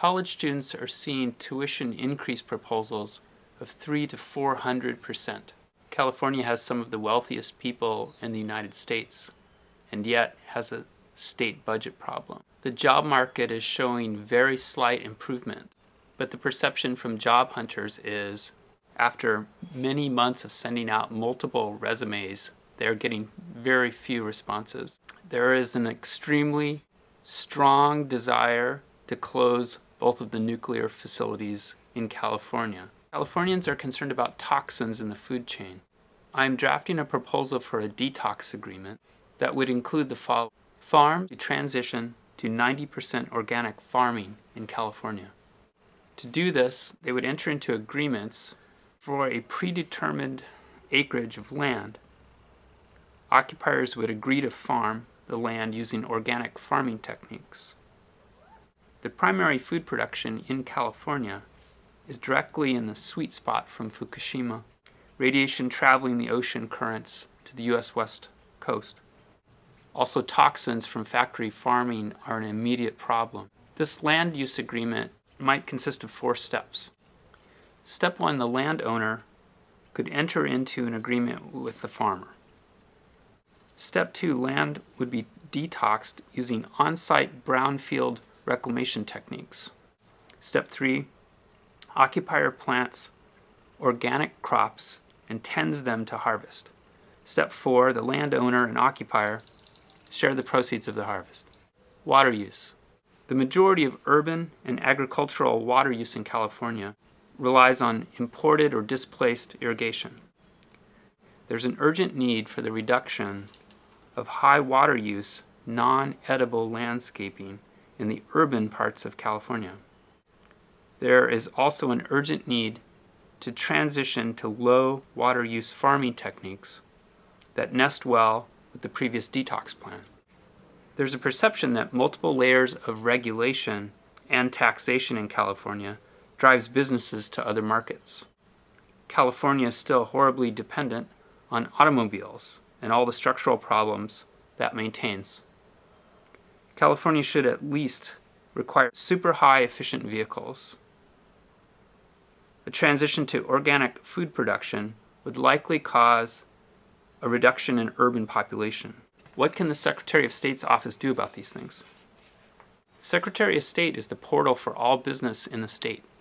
college students are seeing tuition increase proposals of 3 to 400 percent. California has some of the wealthiest people in the United States and yet has a state budget problem. The job market is showing very slight improvement, but the perception from job hunters is after many months of sending out multiple resumes, they're getting very few responses. There is an extremely strong desire to close both of the nuclear facilities in California. Californians are concerned about toxins in the food chain. I'm drafting a proposal for a detox agreement that would include the following. Farm to transition to 90% organic farming in California. To do this, they would enter into agreements for a predetermined acreage of land. Occupiers would agree to farm the land using organic farming techniques. The primary food production in California is directly in the sweet spot from Fukushima, radiation traveling the ocean currents to the U.S. west coast. Also toxins from factory farming are an immediate problem. This land use agreement might consist of four steps. Step one, the landowner could enter into an agreement with the farmer. Step two, land would be detoxed using on-site brownfield reclamation techniques. Step three, occupier plants organic crops and tends them to harvest. Step four, the landowner and occupier share the proceeds of the harvest. Water use. The majority of urban and agricultural water use in California relies on imported or displaced irrigation. There's an urgent need for the reduction of high water use, non-edible landscaping in the urban parts of California. There is also an urgent need to transition to low water use farming techniques that nest well with the previous detox plan. There's a perception that multiple layers of regulation and taxation in California drives businesses to other markets. California is still horribly dependent on automobiles and all the structural problems that maintains. California should at least require super high efficient vehicles. The transition to organic food production would likely cause a reduction in urban population. What can the Secretary of State's office do about these things? Secretary of State is the portal for all business in the state.